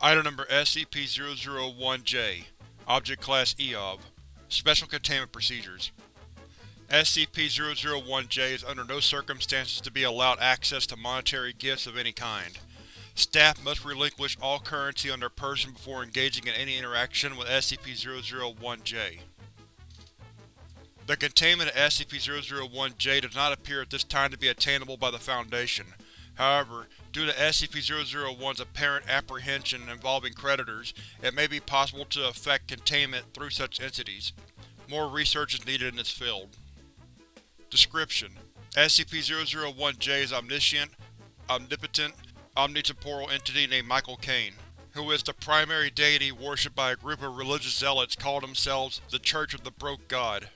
Item Number SCP-001-J Object Class EOB Special Containment Procedures SCP-001-J is under no circumstances to be allowed access to monetary gifts of any kind. Staff must relinquish all currency on their person before engaging in any interaction with SCP-001-J. The containment of SCP-001-J does not appear at this time to be attainable by the Foundation. However, due to SCP-001's apparent apprehension involving creditors, it may be possible to effect containment through such entities. More research is needed in this field. Description: SCP-001-J is omniscient, omnipotent, omnitemporal entity named Michael Kane, who is the primary deity worshipped by a group of religious zealots called themselves the Church of the Broke God.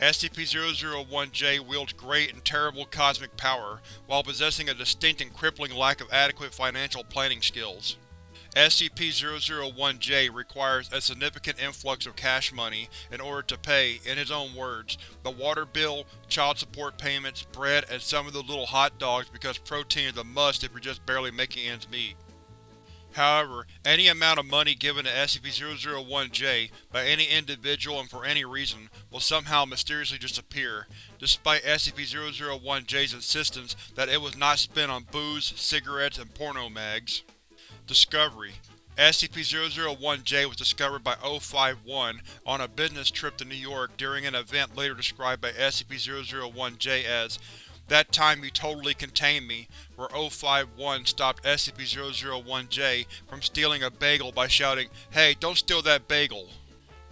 SCP-001-J wields great and terrible cosmic power, while possessing a distinct and crippling lack of adequate financial planning skills. SCP-001-J requires a significant influx of cash money in order to pay, in his own words, the water bill, child support payments, bread, and some of the little hot dogs because protein is a must if you're just barely making ends meet. However, any amount of money given to SCP-001-J by any individual and for any reason will somehow mysteriously disappear, despite SCP-001-J's insistence that it was not spent on booze, cigarettes, and porno mags. Discovery: SCP-001-J was discovered by O5-1 on a business trip to New York during an event later described by SCP-001-J as that time you totally contained me, where O5-1 stopped SCP-001-J from stealing a bagel by shouting, Hey, don't steal that bagel!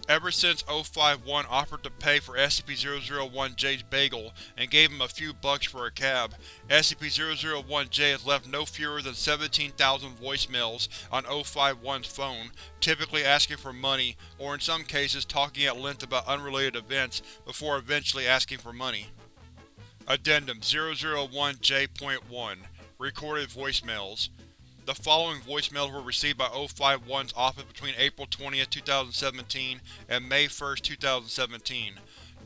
Ever since O5-1 offered to pay for SCP-001-J's bagel and gave him a few bucks for a cab, SCP-001-J has left no fewer than 17,000 voicemails on O5-1's phone, typically asking for money, or in some cases talking at length about unrelated events, before eventually asking for money. Addendum 001-J.1 Recorded voicemails The following voicemails were received by O5-1's office between April 20, 2017 and May 1, 2017.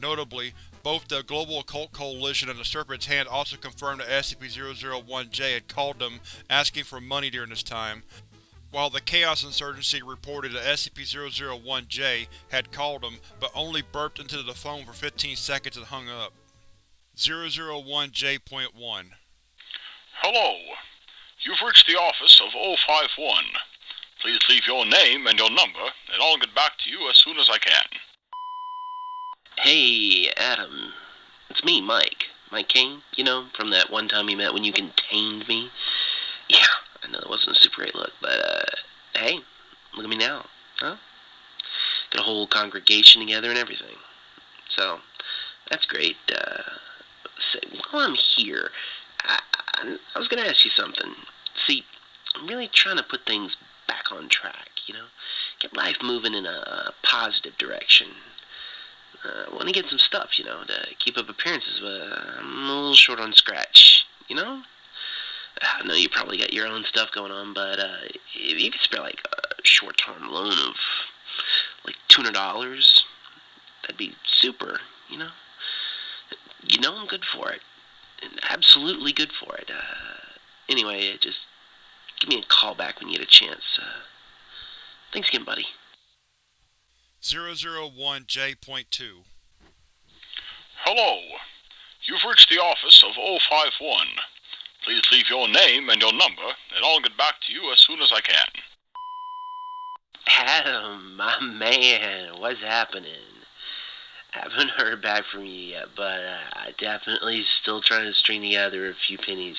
Notably, both the Global Occult Coalition and the Serpent's Hand also confirmed that SCP-001-J had called them, asking for money during this time, while the Chaos Insurgency reported that SCP-001-J had called them, but only burped into the phone for 15 seconds and hung up. 001-J.1 Hello. You've reached the office of O5-1. Please leave your name and your number, and I'll get back to you as soon as I can. Hey, Adam. It's me, Mike. Mike Kane, you know, from that one time we met when you contained me. Yeah, I know that wasn't a super great look, but, uh, hey, look at me now, huh? Got a whole congregation together and everything. So, that's great. Uh, so while I'm here, I, I, I was going to ask you something. See, I'm really trying to put things back on track, you know? Get life moving in a positive direction. Uh, I want to get some stuff, you know, to keep up appearances, but I'm a little short on scratch, you know? I know you probably got your own stuff going on, but uh, if you could spare like a short-term loan of like $200, that'd be super, you know? You know I'm good for it. Absolutely good for it. Uh, anyway, just give me a call back when you get a chance. Uh, thanks again, buddy. 001-J.2 Hello. You've reached the office of O5-1. Please leave your name and your number, and I'll get back to you as soon as I can. Adam, my man, what's happening? Haven't heard back from you yet, but uh, I definitely still trying to string together a few pennies.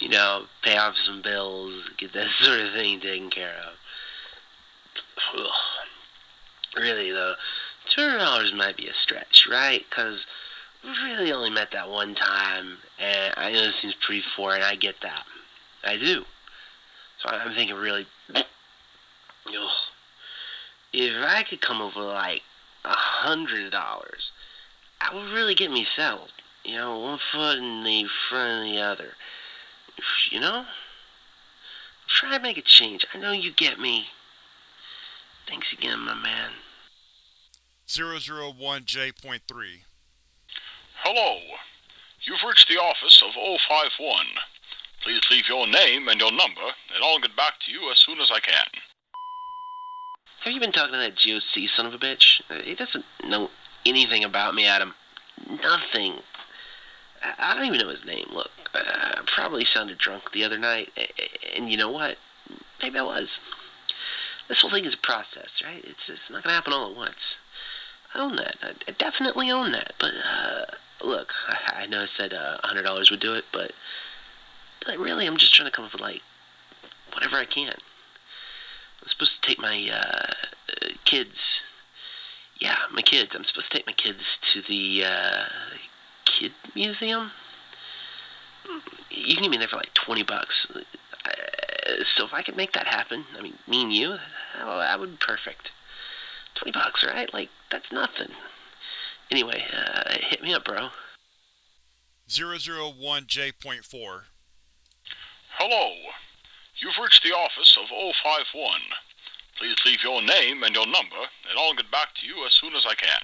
You know, pay off some bills, get that sort of thing taken care of. Ugh. Really, though, $200 might be a stretch, right? Because we really only met that one time, and I know this seems pretty foreign, I get that. I do. So I'm thinking really, ugh. if I could come with like a hundred dollars, that would really get me settled. You know, one foot in the front of the other. You know? Try to make a change. I know you get me. Thanks again, my man. 001-J.3 Hello. You've reached the office of O5-1. Please leave your name and your number, and I'll get back to you as soon as I can. Have you been talking to that GOC son of a bitch? Uh, He doesn't know anything about me, Adam. Nothing. I don't even know his name. Look, uh, I probably sounded drunk the other night, and you know what? Maybe I was. This whole thing is a process, right? It's it's not gonna happen all at once. I own that. I, definitely own that. But uh, look, I, I know I said uh, a hundred dollars would do it, but but really, I'm just trying to come up with like whatever I can. I'm supposed to take my uh, uh, kids. Yeah, my kids. I'm supposed to take my kids to the uh, kid museum. You can get me there for like twenty bucks. Uh, so if I could make that happen, I mean, me and you, oh, that would be perfect. Twenty bucks, right? Like that's nothing. Anyway, uh, hit me up, bro. 001J.4 Hello. You've reached the office of O5-1. Please leave your name and your number, and I'll get back to you as soon as I can.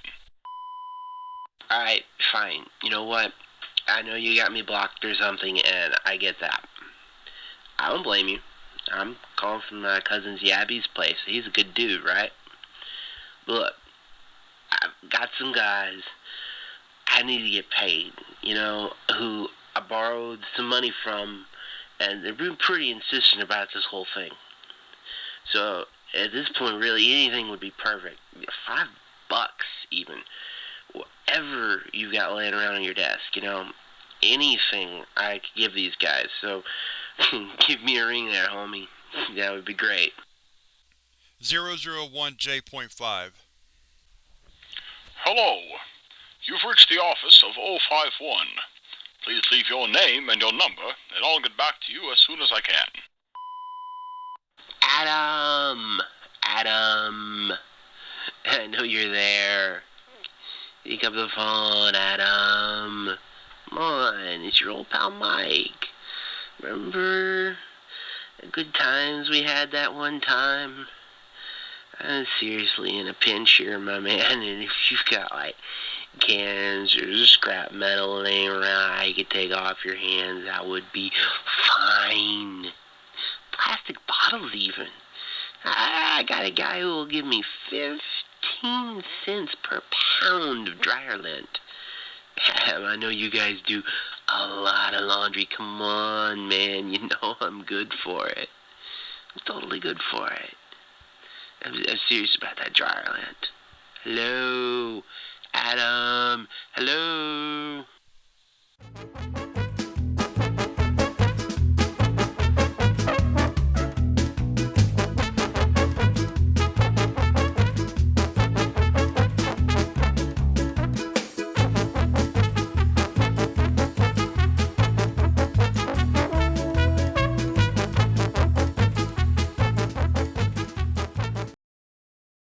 Alright, fine. You know what? I know you got me blocked or something, and I get that. I don't blame you. I'm calling from my cousin Yabby's place. He's a good dude, right? Look, I've got some guys I need to get paid, you know, who I borrowed some money from, and they've been pretty insistent about this whole thing. So, at this point, really, anything would be perfect. Five bucks, even whatever you've got laying around on your desk, you know, anything I could give these guys. So give me a ring there, homie. That would be great. 001J.5 Hello. You've reached the office of O5-1. Please leave your name and your number, and I'll get back to you as soon as I can. Adam! Adam! I know you're there. Pick up the phone, Adam. Come on, it's your old pal Mike. Remember the good times we had that one time? I'm seriously in a pinch here, my man, and if you've got like cans or scrap metal laying around I could take off your hands, that would be fine. Plastic bottles, even. I got a guy who will give me 15 cents per pound of dryer lint. I know you guys do a lot of laundry. Come on, man. You know I'm good for it. I'm totally good for it. I'm, I'm serious about that dryer lint. Hello? Adam. Hello.